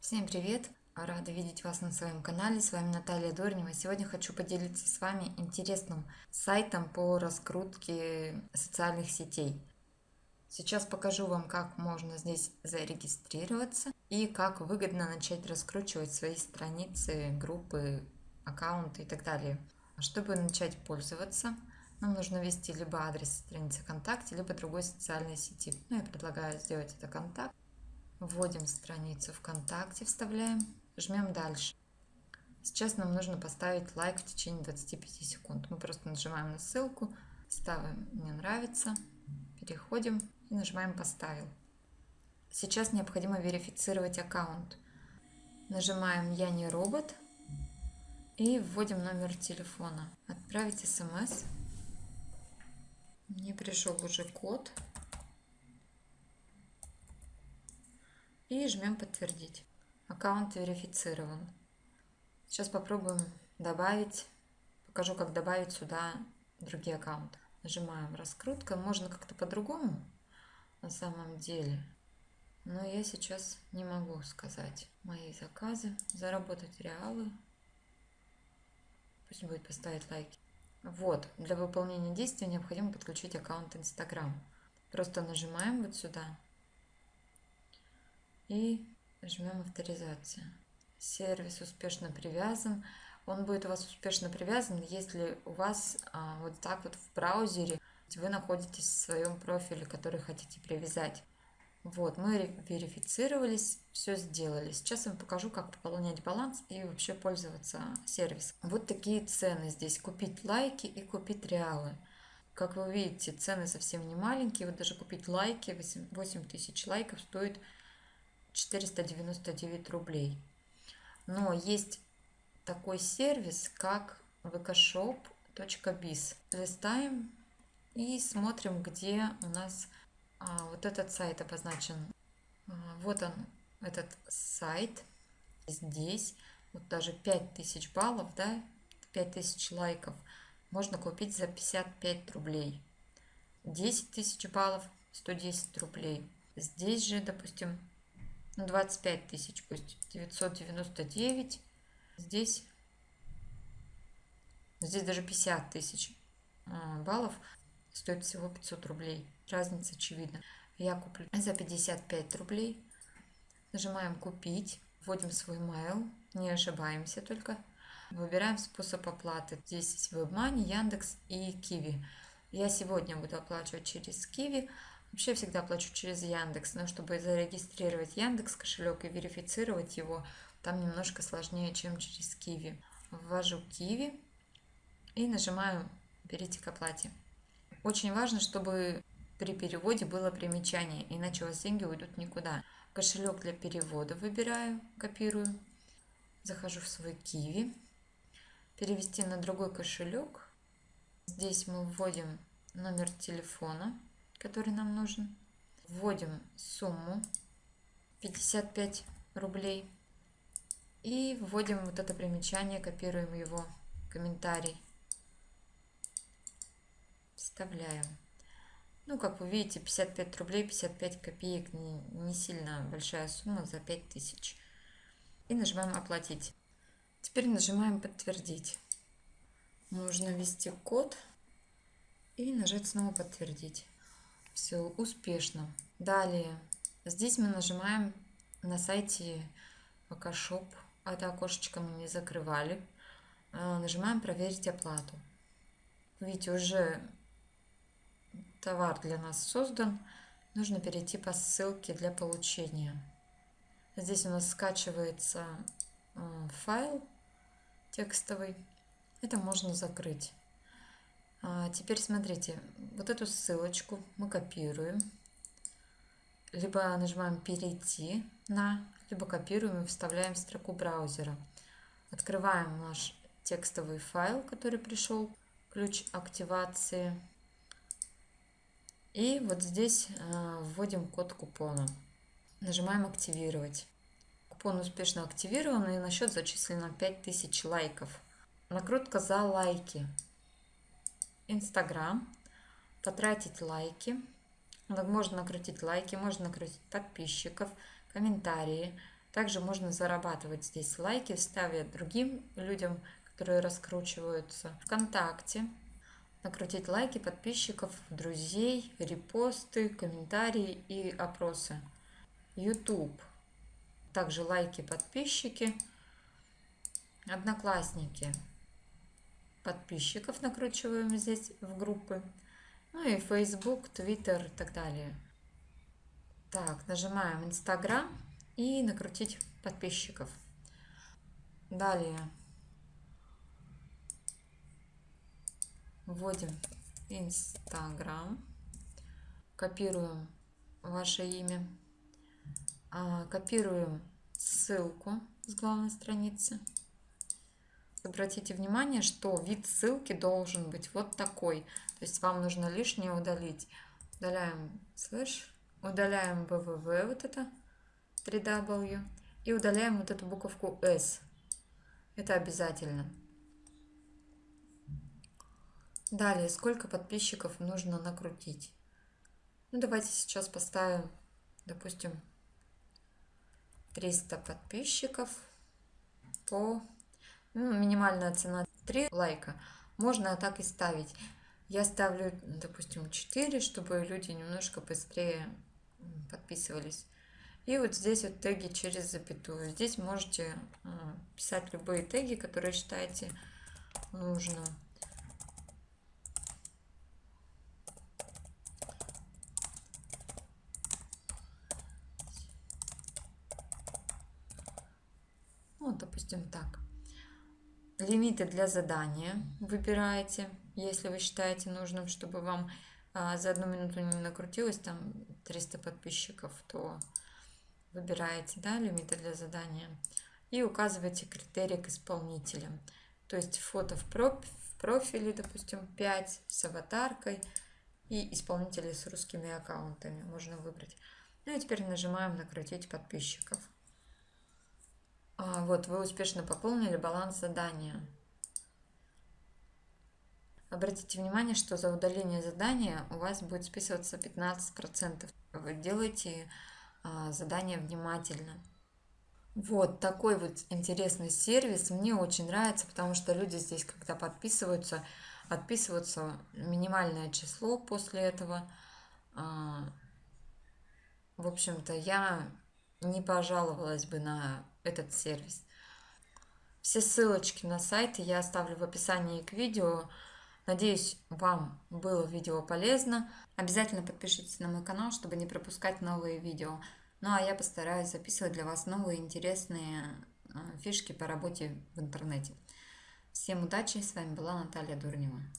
Всем привет! Рада видеть вас на своем канале. С вами Наталья Дорнева. Сегодня хочу поделиться с вами интересным сайтом по раскрутке социальных сетей. Сейчас покажу вам, как можно здесь зарегистрироваться и как выгодно начать раскручивать свои страницы, группы, аккаунты и так далее. Чтобы начать пользоваться, нам нужно ввести либо адрес страницы ВКонтакте, либо другой социальной сети. Ну, я предлагаю сделать это контакт. Вводим страницу ВКонтакте, вставляем, жмем дальше. Сейчас нам нужно поставить лайк в течение 25 секунд. Мы просто нажимаем на ссылку, ставим «Мне нравится», переходим и нажимаем «Поставил». Сейчас необходимо верифицировать аккаунт. Нажимаем «Я не робот» и вводим номер телефона. Отправить смс. Мне пришел уже код. И жмем подтвердить. Аккаунт верифицирован. Сейчас попробуем добавить, покажу, как добавить сюда другие аккаунты. Нажимаем раскрутка, можно как-то по-другому на самом деле, но я сейчас не могу сказать. Мои заказы, заработать реалы, пусть будет поставить лайки. Вот, для выполнения действия необходимо подключить аккаунт Instagram. Просто нажимаем вот сюда, и жмем авторизация. Сервис успешно привязан. Он будет у вас успешно привязан, если у вас а, вот так вот в браузере вы находитесь в своем профиле, который хотите привязать. Вот, мы верифицировались, все сделали. Сейчас я вам покажу, как пополнять баланс и вообще пользоваться сервисом. Вот такие цены здесь. Купить лайки и купить реалы. Как вы видите, цены совсем не маленькие. Вот даже купить лайки, 8 тысяч лайков стоит 499 рублей. Но есть такой сервис, как vkshop.biz. Листаем и смотрим, где у нас а, вот этот сайт обозначен. А, вот он, этот сайт. Здесь вот даже 5000 баллов, да, 5000 лайков можно купить за 55 рублей. 10 тысяч баллов 110 рублей. Здесь же, допустим, ну 25 тысяч пусть, 999, здесь, здесь даже 50 тысяч а, баллов. Стоит всего 500 рублей, разница очевидна. Я куплю за 55 рублей, нажимаем купить, вводим свой mail, не ошибаемся только, выбираем способ оплаты, здесь есть WebMoney, Яндекс и Киви. Я сегодня буду оплачивать через Киви, Вообще всегда плачу через Яндекс, но чтобы зарегистрировать Яндекс кошелек и верифицировать его, там немножко сложнее, чем через Киви. Ввожу Киви и нажимаю «Перейти к оплате». Очень важно, чтобы при переводе было примечание, иначе у вас деньги уйдут никуда. Кошелек для перевода выбираю, копирую, захожу в свой Киви, перевести на другой кошелек. Здесь мы вводим номер телефона который нам нужен. Вводим сумму 55 рублей. И вводим вот это примечание, копируем его комментарий. Вставляем. Ну, как вы видите, 55 рублей, 55 копеек, не, не сильно большая сумма за 5000. И нажимаем «Оплатить». Теперь нажимаем «Подтвердить». Нужно ввести код и нажать снова «Подтвердить». Все успешно. Далее, здесь мы нажимаем на сайте ВК Это окошечко мы не закрывали. А, нажимаем «Проверить оплату». Видите, уже товар для нас создан. Нужно перейти по ссылке для получения. Здесь у нас скачивается а, файл текстовый. Это можно закрыть. А теперь смотрите, вот эту ссылочку мы копируем, либо нажимаем «Перейти на», либо копируем и вставляем в строку браузера. Открываем наш текстовый файл, который пришел, ключ активации. И вот здесь э, вводим код купона. Нажимаем «Активировать». Купон успешно активирован и на счет зачислено 5000 лайков. Накрутка за лайки. Инстаграм, потратить лайки. Можно накрутить лайки, можно накрутить подписчиков, комментарии, Также можно зарабатывать здесь лайки, ставя другим людям, которые раскручиваются. Вконтакте накрутить лайки подписчиков, друзей, репосты, комментарии и опросы. YouTube. Также лайки, подписчики. Одноклассники. Подписчиков накручиваем здесь в группы. Ну и Facebook, Twitter и так далее. Так, нажимаем Instagram и накрутить подписчиков. Далее вводим Instagram, копируем ваше имя, а, копируем ссылку с главной страницы. Обратите внимание, что вид ссылки должен быть вот такой. То есть вам нужно лишнее удалить. Удаляем слэш, удаляем www, вот это, 3w, и удаляем вот эту буковку s. Это обязательно. Далее, сколько подписчиков нужно накрутить? Ну, давайте сейчас поставим, допустим, 300 подписчиков по... Ну, минимальная цена 3 лайка. Можно так и ставить. Я ставлю, допустим, 4, чтобы люди немножко быстрее подписывались. И вот здесь вот теги через запятую. Здесь можете а, писать любые теги, которые считаете нужным. Ну, допустим, так. Лимиты для задания выбираете, если вы считаете нужным, чтобы вам а, за одну минуту не накрутилось там 300 подписчиков, то выбираете да, лимиты для задания и указываете критерии к исполнителям. То есть фото в, проф, в профиле, допустим, 5 с аватаркой и исполнители с русскими аккаунтами можно выбрать. Ну и теперь нажимаем «Накрутить подписчиков». А, вот, вы успешно пополнили баланс задания. Обратите внимание, что за удаление задания у вас будет списываться 15%. Вы делаете а, задание внимательно. Вот такой вот интересный сервис. Мне очень нравится, потому что люди здесь, когда подписываются, отписываются минимальное число после этого. А, в общем-то, я не пожаловалась бы на этот сервис. Все ссылочки на сайты я оставлю в описании к видео. Надеюсь, вам было видео полезно. Обязательно подпишитесь на мой канал, чтобы не пропускать новые видео. Ну а я постараюсь записывать для вас новые интересные э, фишки по работе в интернете. Всем удачи, с вами была Наталья Дурнева.